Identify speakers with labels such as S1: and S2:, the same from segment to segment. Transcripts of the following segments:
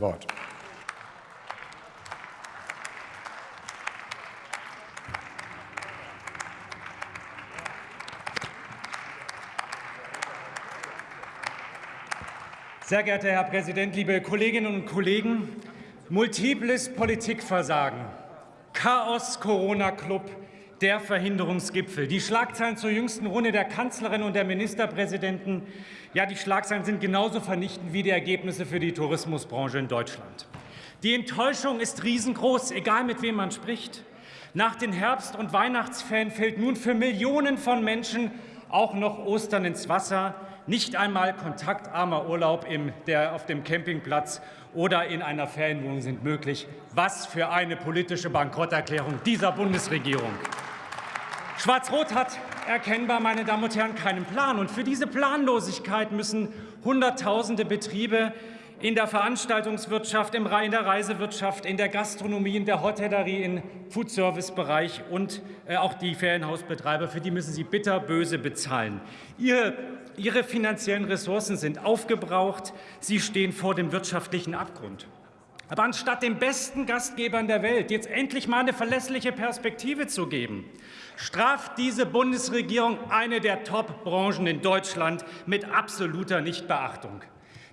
S1: Wort.
S2: Sehr geehrter Herr Präsident, liebe Kolleginnen und Kollegen! Multiples Politikversagen, Chaos Corona-Club, der Verhinderungsgipfel. Die Schlagzeilen zur jüngsten Runde der Kanzlerin und der Ministerpräsidenten, ja, die Schlagzeilen sind genauso vernichtend wie die Ergebnisse für die Tourismusbranche in Deutschland. Die Enttäuschung ist riesengroß, egal mit wem man spricht. Nach den Herbst- und Weihnachtsferien fällt nun für Millionen von Menschen auch noch Ostern ins Wasser. Nicht einmal kontaktarmer Urlaub im, der, auf dem Campingplatz oder in einer Ferienwohnung sind möglich. Was für eine politische Bankrotterklärung dieser Bundesregierung. Schwarz-Rot hat erkennbar, meine Damen und Herren, keinen Plan. Und für diese Planlosigkeit müssen Hunderttausende Betriebe in der Veranstaltungswirtschaft, in der Reisewirtschaft, in der Gastronomie, in der Hotellerie, im Foodservice-Bereich und äh, auch die Ferienhausbetreiber, für die müssen sie bitterböse bezahlen. Ihre, ihre finanziellen Ressourcen sind aufgebraucht, sie stehen vor dem wirtschaftlichen Abgrund. Aber anstatt den besten Gastgebern der Welt jetzt endlich mal eine verlässliche Perspektive zu geben, straft diese Bundesregierung eine der Top-Branchen in Deutschland mit absoluter Nichtbeachtung.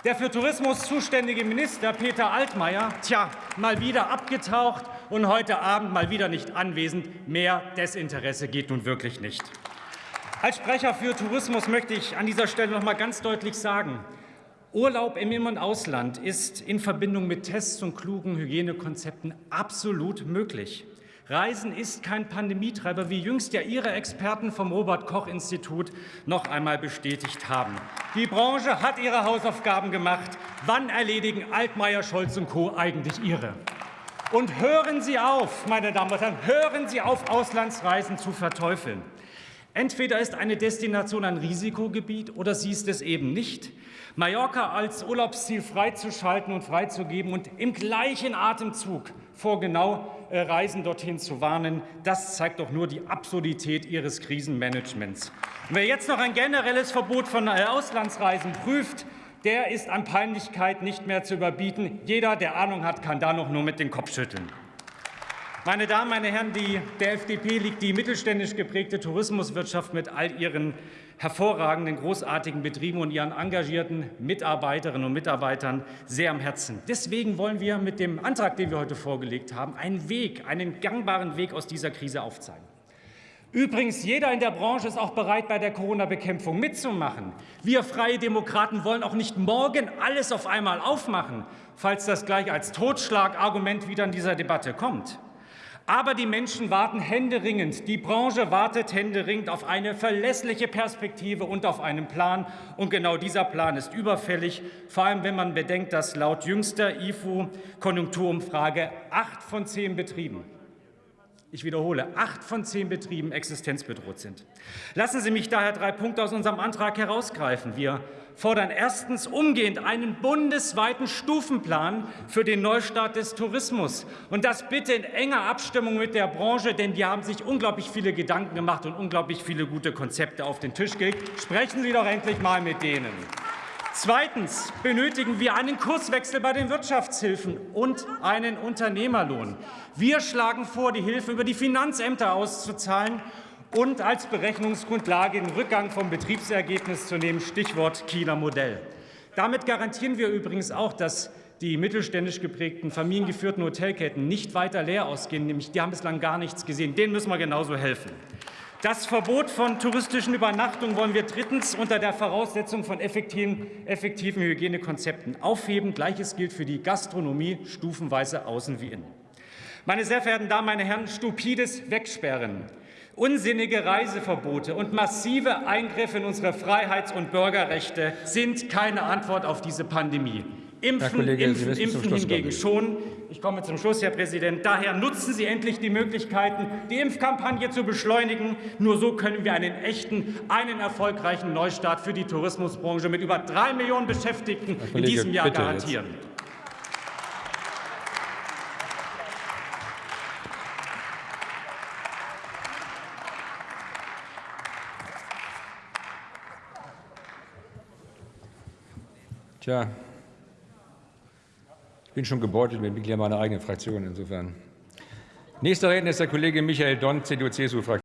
S2: Der für Tourismus zuständige Minister Peter Altmaier, tja, mal wieder abgetaucht und heute Abend mal wieder nicht anwesend. Mehr Desinteresse geht nun wirklich nicht. Als Sprecher für Tourismus möchte ich an dieser Stelle noch mal ganz deutlich sagen, Urlaub im In- und Ausland ist in Verbindung mit Tests und klugen Hygienekonzepten absolut möglich. Reisen ist kein Pandemietreiber, wie jüngst ja Ihre Experten vom Robert-Koch-Institut noch einmal bestätigt haben. Die Branche hat ihre Hausaufgaben gemacht. Wann erledigen Altmaier, Scholz und Co. eigentlich ihre? Und hören Sie auf, meine Damen und Herren, hören Sie auf, Auslandsreisen zu verteufeln. Entweder ist eine Destination ein Risikogebiet oder sie ist es eben nicht. Mallorca als Urlaubsziel freizuschalten und freizugeben und im gleichen Atemzug vor genau äh, Reisen dorthin zu warnen, das zeigt doch nur die Absurdität Ihres Krisenmanagements. Und wer jetzt noch ein generelles Verbot von äh, Auslandsreisen prüft, der ist an Peinlichkeit nicht mehr zu überbieten. Jeder, der Ahnung hat, kann da noch nur mit dem Kopf schütteln. Meine Damen, meine Herren, die, der FDP liegt die mittelständisch geprägte Tourismuswirtschaft mit all ihren hervorragenden, großartigen Betrieben und ihren engagierten Mitarbeiterinnen und Mitarbeitern sehr am Herzen. Deswegen wollen wir mit dem Antrag, den wir heute vorgelegt haben, einen Weg, einen gangbaren Weg aus dieser Krise aufzeigen. Übrigens, jeder in der Branche ist auch bereit, bei der Corona-Bekämpfung mitzumachen. Wir Freie Demokraten wollen auch nicht morgen alles auf einmal aufmachen, falls das gleich als Totschlagargument wieder in dieser Debatte kommt. Aber die Menschen warten händeringend, die Branche wartet händeringend auf eine verlässliche Perspektive und auf einen Plan. Und genau dieser Plan ist überfällig, vor allem wenn man bedenkt, dass laut jüngster IFO-Konjunkturumfrage acht von zehn Betrieben ich wiederhole, acht von zehn Betrieben existenzbedroht sind. Lassen Sie mich daher drei Punkte aus unserem Antrag herausgreifen. Wir fordern erstens umgehend einen bundesweiten Stufenplan für den Neustart des Tourismus. Und das bitte in enger Abstimmung mit der Branche, denn die haben sich unglaublich viele Gedanken gemacht und unglaublich viele gute Konzepte auf den Tisch gelegt. Sprechen Sie doch endlich mal mit denen. Zweitens benötigen wir einen Kurswechsel bei den Wirtschaftshilfen und einen Unternehmerlohn. Wir schlagen vor, die Hilfe über die Finanzämter auszuzahlen und als Berechnungsgrundlage den Rückgang vom Betriebsergebnis zu nehmen, Stichwort Kieler Modell. Damit garantieren wir übrigens auch, dass die mittelständisch geprägten, familiengeführten Hotelketten nicht weiter leer ausgehen. Nämlich, die haben bislang gar nichts gesehen. Denen müssen wir genauso helfen. Das Verbot von touristischen Übernachtungen wollen wir drittens unter der Voraussetzung von effektiven, effektiven Hygienekonzepten aufheben. Gleiches gilt für die Gastronomie, stufenweise außen wie innen. Meine sehr verehrten Damen, meine Herren, stupides Wegsperren, unsinnige Reiseverbote und massive Eingriffe in unsere Freiheits- und Bürgerrechte sind keine Antwort auf diese Pandemie. Impfen, Kollege, impfen, impfen hingegen schon. Ich komme zum Schluss, Herr Präsident. Daher nutzen Sie endlich die Möglichkeiten, die Impfkampagne zu beschleunigen. Nur so können wir einen echten, einen erfolgreichen Neustart für die Tourismusbranche mit über drei Millionen Beschäftigten Kollege, in diesem Jahr garantieren. Jetzt.
S1: Tja, Ich bin schon gebeutelt mit Mitgliedern meiner eigenen Fraktion insofern. Nächster Redner ist der Kollege Michael Donn, CDU-CSU-Fraktion.